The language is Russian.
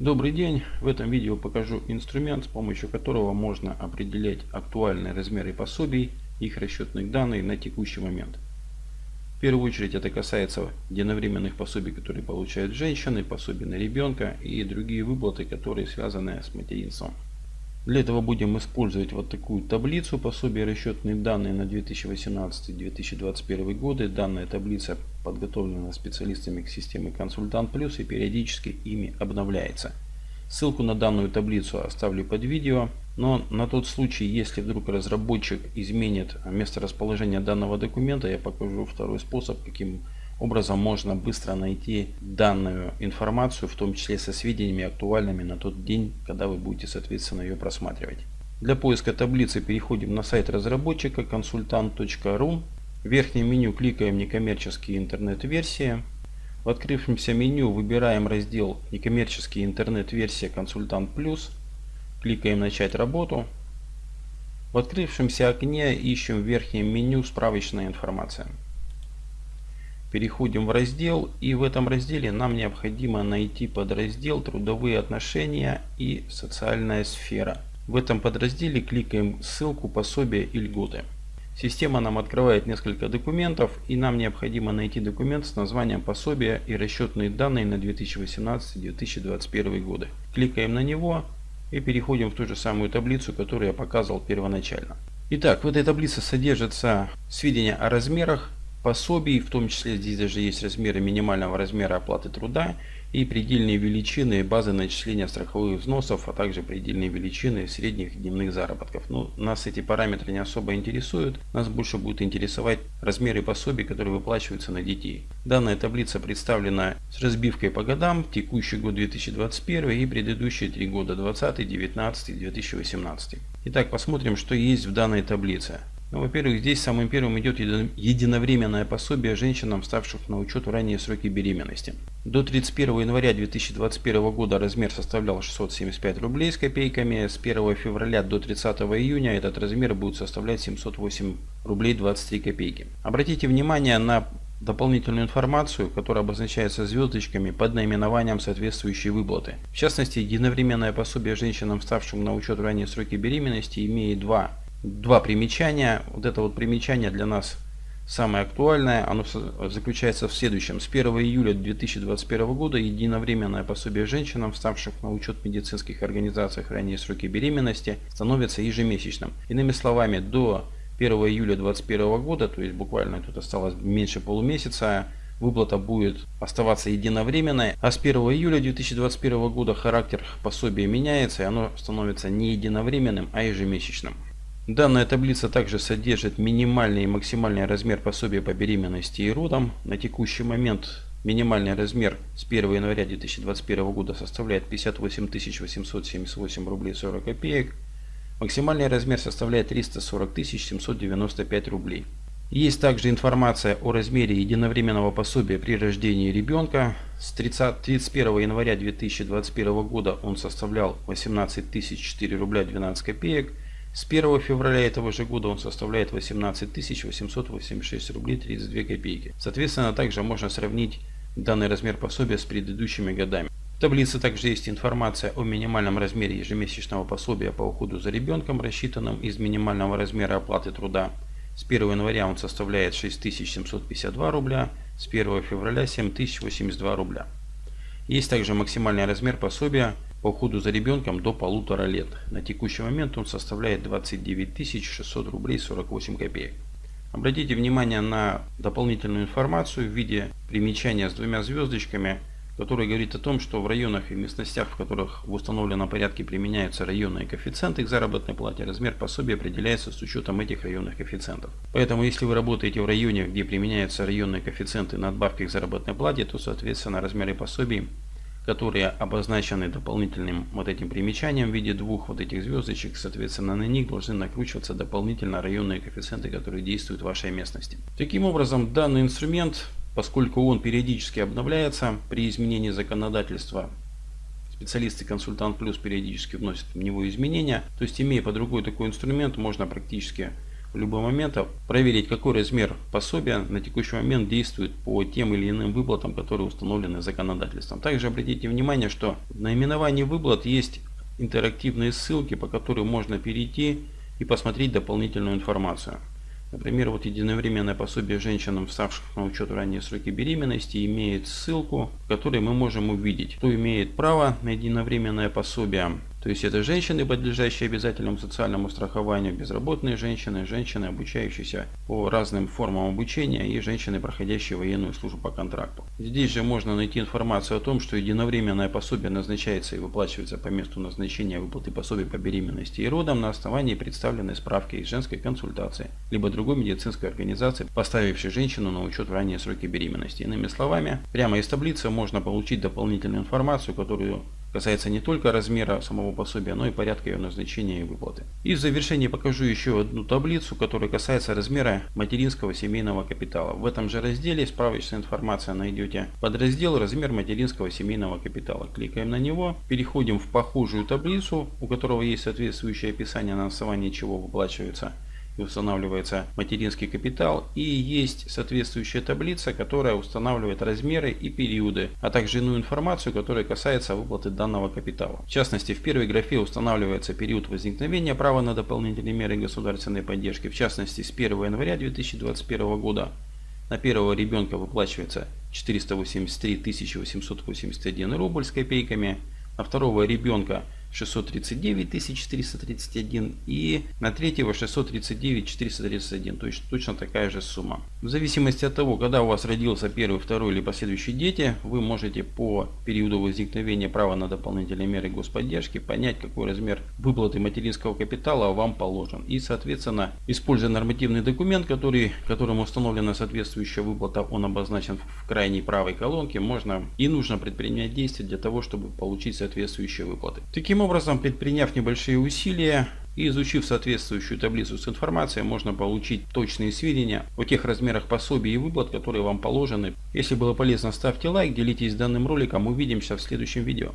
Добрый день! В этом видео покажу инструмент, с помощью которого можно определять актуальные размеры пособий, их расчетных данных на текущий момент. В первую очередь это касается единовременных пособий, которые получают женщины, пособий на ребенка и другие выплаты, которые связаны с материнством. Для этого будем использовать вот такую таблицу пособия расчетные данные на 2018-2021 годы. Данная таблица подготовлена специалистами системы Консультант Плюс и периодически ими обновляется. Ссылку на данную таблицу оставлю под видео, но на тот случай, если вдруг разработчик изменит место расположения данного документа, я покажу второй способ, каким можно быстро найти данную информацию, в том числе со сведениями актуальными на тот день, когда вы будете соответственно ее просматривать. Для поиска таблицы переходим на сайт разработчика консультант.ру. В верхнем меню кликаем некоммерческие интернет-версии. В открывшемся меню выбираем раздел некоммерческие интернет-версия консультант плюс. Кликаем начать работу. В открывшемся окне ищем в верхнем меню справочная информация. Переходим в раздел и в этом разделе нам необходимо найти подраздел трудовые отношения и социальная сфера. В этом подразделе кликаем ссылку пособия и льготы. Система нам открывает несколько документов и нам необходимо найти документ с названием пособия и расчетные данные на 2018-2021 годы. Кликаем на него и переходим в ту же самую таблицу, которую я показывал первоначально. Итак, в этой таблице содержатся сведения о размерах пособий, в том числе здесь даже есть размеры минимального размера оплаты труда и предельные величины базы начисления страховых взносов, а также предельные величины средних дневных заработков. Но ну, нас эти параметры не особо интересуют, нас больше будет интересовать размеры пособий, которые выплачиваются на детей. Данная таблица представлена с разбивкой по годам, текущий год 2021 и предыдущие три года 2020, 2019 и 2018. Итак, посмотрим, что есть в данной таблице. Ну, во-первых, здесь самым первым идет единовременное пособие женщинам, ставших на учет в ранние сроки беременности. До 31 января 2021 года размер составлял 675 рублей с копейками. С 1 февраля до 30 июня этот размер будет составлять 708 рублей 23 копейки. Обратите внимание на дополнительную информацию, которая обозначается звездочками под наименованием соответствующей выплаты. В частности, единовременное пособие женщинам, ставшим на учет в ранние сроки беременности, имеет два два примечания. Вот это вот примечание для нас самое актуальное. Оно заключается в следующем. С 1 июля 2021 года единовременное пособие женщинам, вставших на учет в медицинских организациях ранее сроки беременности, становится ежемесячным. Иными словами, до 1 июля 2021 года, то есть буквально тут осталось меньше полумесяца, выплата будет оставаться единовременной, а с 1 июля 2021 года характер пособия меняется и оно становится не единовременным, а ежемесячным. Данная таблица также содержит минимальный и максимальный размер пособия по беременности и родам. На текущий момент минимальный размер с 1 января 2021 года составляет 58 878 рублей 40 копеек. Максимальный размер составляет 340 795 рублей. Есть также информация о размере единовременного пособия при рождении ребенка. С 30, 31 января 2021 года он составлял 18 004 рубля 12 копеек. С 1 февраля этого же года он составляет 18 886 рублей 32 копейки. Соответственно, также можно сравнить данный размер пособия с предыдущими годами. В таблице также есть информация о минимальном размере ежемесячного пособия по уходу за ребенком, рассчитанном из минимального размера оплаты труда. С 1 января он составляет 6752 рубля, с 1 февраля 7082 рубля. Есть также максимальный размер пособия по уходу за ребенком до полутора лет. На текущий момент он составляет 29 600 рублей 48 копеек. Обратите внимание на дополнительную информацию в виде примечания с двумя звездочками, который говорит о том, что в районах и местностях, в которых в установленном порядке применяются районные коэффициенты к заработной плате, размер пособия определяется с учетом этих районных коэффициентов. Поэтому, если вы работаете в районе, где применяются районные коэффициенты надбавки к заработной плате, то, соответственно, размеры пособий которые обозначены дополнительным вот этим примечанием в виде двух вот этих звездочек. Соответственно, на них должны накручиваться дополнительно районные коэффициенты, которые действуют в вашей местности. Таким образом, данный инструмент, поскольку он периодически обновляется при изменении законодательства, специалисты консультант плюс периодически вносят в него изменения. То есть, имея под рукой такой инструмент, можно практически в любой момент проверить, какой размер пособия на текущий момент действует по тем или иным выплатам, которые установлены законодательством. Также обратите внимание, что в наименовании выплат есть интерактивные ссылки, по которым можно перейти и посмотреть дополнительную информацию. Например, вот единовременное пособие женщинам, вставших на учет в ранние сроки беременности, имеет ссылку, в которой мы можем увидеть, кто имеет право на единовременное пособие, то есть это женщины, подлежащие обязательному социальному страхованию, безработные женщины, женщины, обучающиеся по разным формам обучения и женщины, проходящие военную службу по контракту. Здесь же можно найти информацию о том, что единовременное пособие назначается и выплачивается по месту назначения выплаты пособия по беременности и родам на основании представленной справки из женской консультации, либо другой медицинской организации, поставившей женщину на учет в ранние сроки беременности. Иными словами, прямо из таблицы можно получить дополнительную информацию, которую касается не только размера самого пособия, но и порядка ее назначения и выплаты. И в завершении покажу еще одну таблицу, которая касается размера материнского семейного капитала. В этом же разделе справочная информация найдете подраздел «Размер материнского семейного капитала». Кликаем на него, переходим в похожую таблицу, у которого есть соответствующее описание, на основании чего выплачивается устанавливается материнский капитал и есть соответствующая таблица, которая устанавливает размеры и периоды, а также иную информацию, которая касается выплаты данного капитала. В частности, в первой графе устанавливается период возникновения права на дополнительные меры государственной поддержки, в частности с 1 января 2021 года на первого ребенка выплачивается 483 881 рубль с копейками, на второго ребенка 639 431 и на третьего 639 431, то есть точно такая же сумма. В зависимости от того, когда у вас родился первый, второй или последующие дети, вы можете по периоду возникновения права на дополнительные меры господдержки понять, какой размер выплаты материнского капитала вам положен. И, соответственно, используя нормативный документ, который, которым установлена соответствующая выплата, он обозначен в крайней правой колонке, можно и нужно предпринять действия для того, чтобы получить соответствующие выплаты. Таким Таким образом, предприняв небольшие усилия и изучив соответствующую таблицу с информацией, можно получить точные сведения о тех размерах пособий и выплат, которые вам положены. Если было полезно, ставьте лайк, делитесь данным роликом. Увидимся в следующем видео.